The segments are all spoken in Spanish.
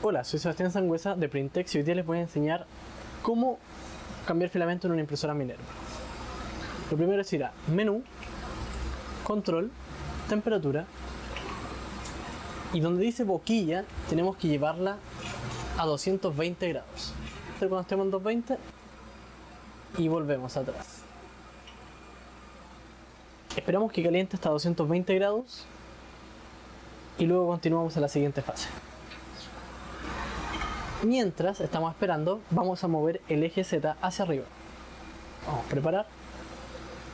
Hola, soy Sebastián Sangüesa de Printex y hoy día les voy a enseñar cómo cambiar filamento en una impresora Minerva. Lo primero es ir a Menú, Control, Temperatura y donde dice boquilla tenemos que llevarla a 220 grados. Cuando estemos en 220 y volvemos atrás. Esperamos que caliente hasta 220 grados y luego continuamos a la siguiente fase. Mientras estamos esperando, vamos a mover el eje Z hacia arriba. Vamos a preparar,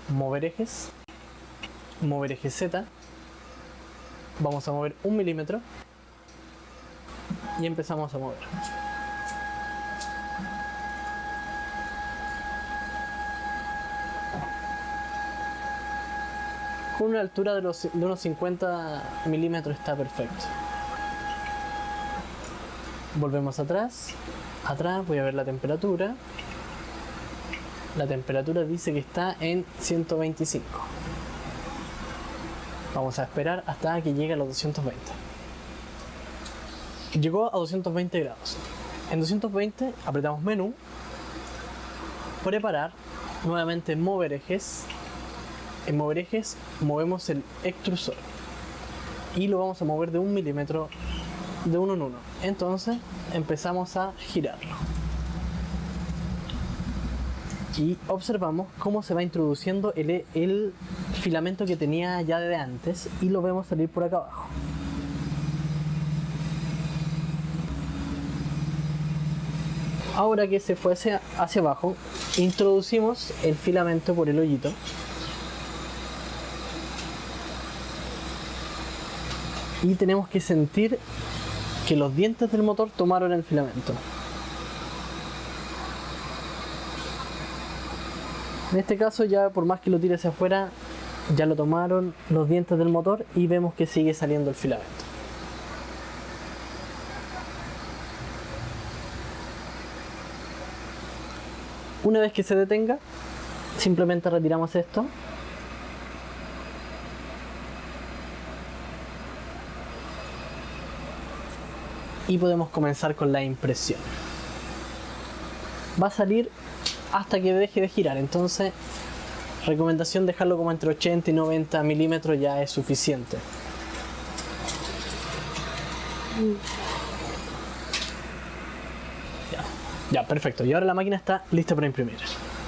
mover ejes, mover eje Z, vamos a mover un milímetro. Y empezamos a mover. Con una altura de, de unos 50 milímetros está perfecto volvemos atrás. Atrás voy a ver la temperatura. La temperatura dice que está en 125 vamos a esperar hasta que llegue a los 220 llegó a 220 grados. En 220 apretamos menú. Preparar. Nuevamente mover ejes. En mover ejes movemos el extrusor. Y lo vamos a mover de un milímetro de uno en uno. Entonces empezamos a girarlo. Y observamos cómo se va introduciendo el, el filamento que tenía ya de antes y lo vemos salir por acá abajo. Ahora que se fue hacia, hacia abajo, introducimos el filamento por el hoyito y tenemos que sentir que los dientes del motor tomaron el filamento. En este caso ya por más que lo tire hacia afuera, ya lo tomaron los dientes del motor y vemos que sigue saliendo el filamento. Una vez que se detenga, simplemente retiramos esto y podemos comenzar con la impresión. Va a salir hasta que deje de girar, entonces recomendación dejarlo como entre 80 y 90 milímetros ya es suficiente. Ya, ya, perfecto. Y ahora la máquina está lista para imprimir.